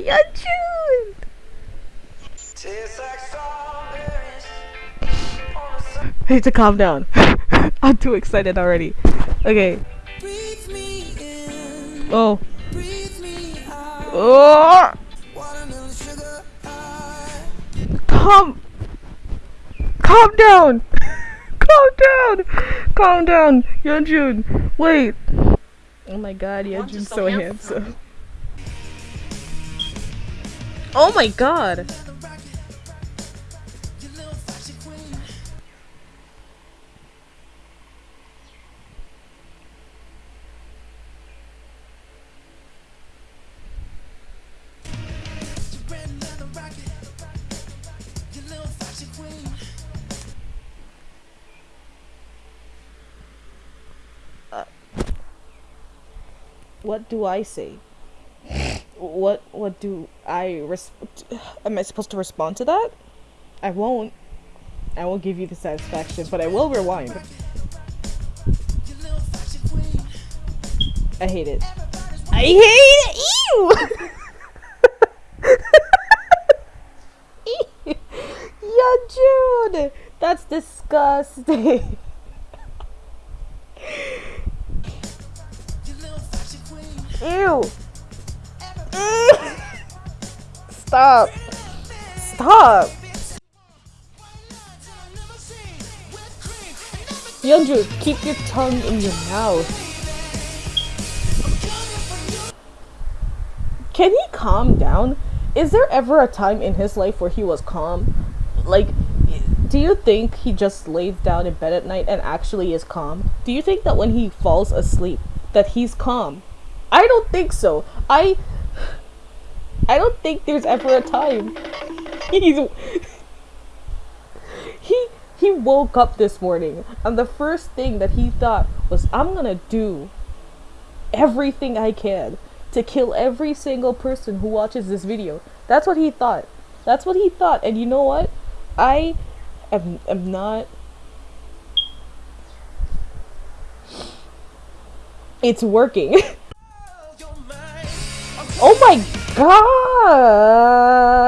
Yeonjun! I need to calm down. I'm too excited already. Okay. Oh. Oh! Calm! Calm down! Calm down! Calm down! Yeonjun! Wait! Oh my god, Yeonjun's so handsome. Oh my god! Uh, what do I say? What what do I res- am I supposed to respond to that? I won't. I won't give you the satisfaction, but I will rewind. I hate it. I hate it. Ew. Ew. yeah, Jude. That's disgusting. Ew. Stop. Stop. Yeonjun, keep your tongue in your mouth. Can he calm down? Is there ever a time in his life where he was calm? Like, do you think he just lays down in bed at night and actually is calm? Do you think that when he falls asleep that he's calm? I don't think so. I I don't think there's ever a time. He's he he woke up this morning and the first thing that he thought was I'm gonna do everything I can to kill every single person who watches this video. That's what he thought. That's what he thought. And you know what? I am, am not it's working. God!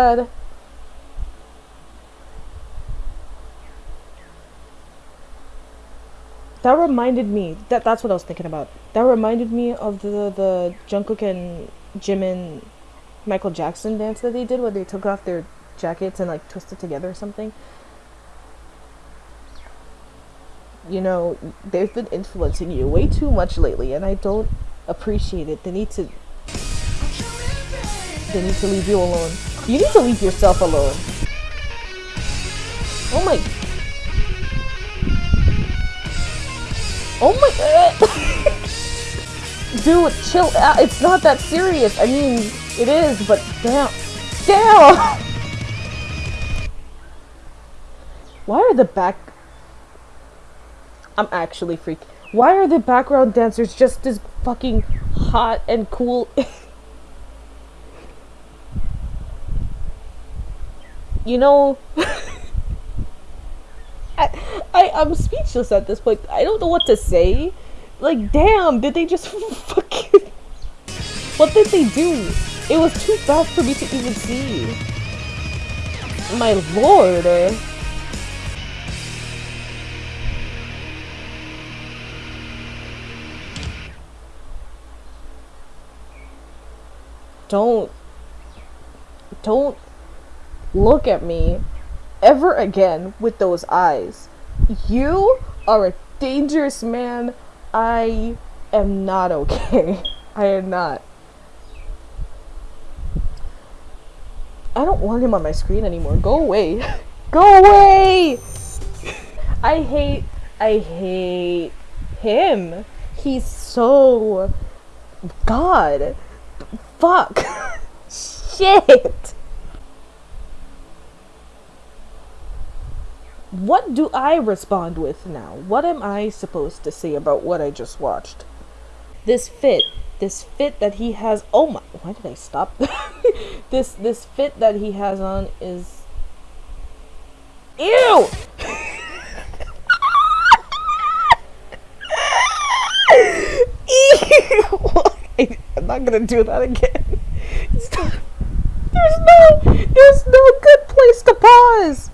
That reminded me, that that's what I was thinking about. That reminded me of the, the Jungkook and Jimin Michael Jackson dance that they did where they took off their jackets and like twisted together or something. You know, they've been influencing you way too much lately and I don't appreciate it. They need to they need to leave you alone. You need to leave yourself alone. Oh my... Oh my... Dude, chill out. It's not that serious. I mean, it is, but damn. Damn! Why are the back... I'm actually freak. Why are the background dancers just as fucking hot and cool? you know, I, I I'm speechless at this point. I don't know what to say. Like, damn, did they just fucking? What did they do? It was too fast for me to even see. My lord. Don't don't look at me ever again with those eyes. You are a dangerous man. I am not okay. I am not. I don't want him on my screen anymore. Go away. Go away! I hate, I hate him. He's so... God. Fuck. Shit. What do I respond with now? What am I supposed to say about what I just watched? This fit, this fit that he has. Oh my! Why did I stop? this this fit that he has on is. Ew! Ew! I'm not gonna do that again. There's no, there's no good place to pause.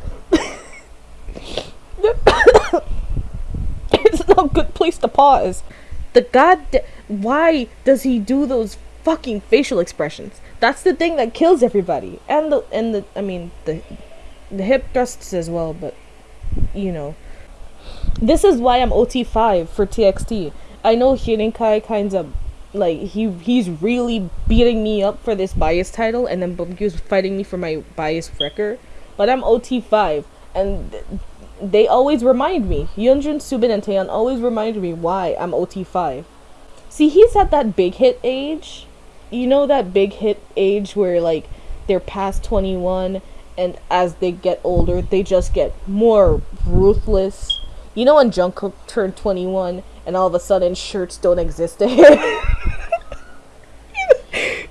it's no good place to pause. The god, why does he do those fucking facial expressions? That's the thing that kills everybody, and the and the I mean the the hip thrusts as well, but you know. This is why I'm OT5 for TXT. I know Huening Kai kinds of like he he's really beating me up for this bias title and then Beomgyu's fighting me for my bias wrecker. But I'm OT5 and they always remind me. Yeonjun, Soobin, and Taehyun always remind me why I'm OT5. See, he's at that big hit age. You know that big hit age where like they're past 21 and as they get older, they just get more ruthless. You know when Jungkook turned 21 and all of a sudden shirts don't exist him?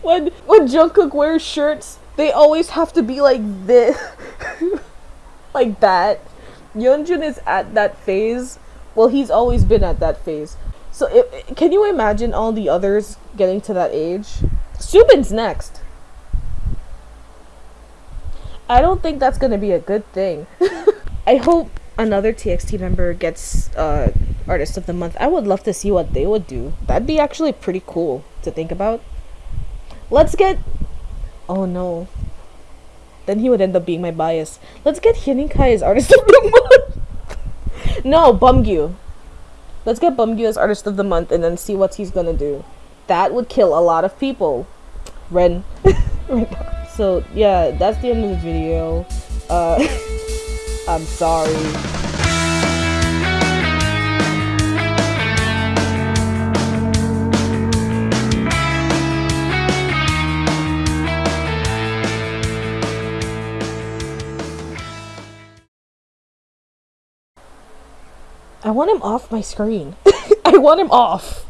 when when Jungkook wears shirts, they always have to be like this. like that. Yeonjun is at that phase. Well, he's always been at that phase. So, it, can you imagine all the others getting to that age? Soobin's next. I don't think that's gonna be a good thing. I hope another TXT member gets uh, Artist of the Month. I would love to see what they would do. That'd be actually pretty cool to think about. Let's get. Oh no. Then he would end up being my bias. Let's get Huening Kai as Artist of the Month. no, Beomgyu. Let's get Beomgyu as Artist of the Month and then see what he's gonna do. That would kill a lot of people. Ren. so yeah, that's the end of the video. Uh, I'm sorry. I want him off my screen. I want him off.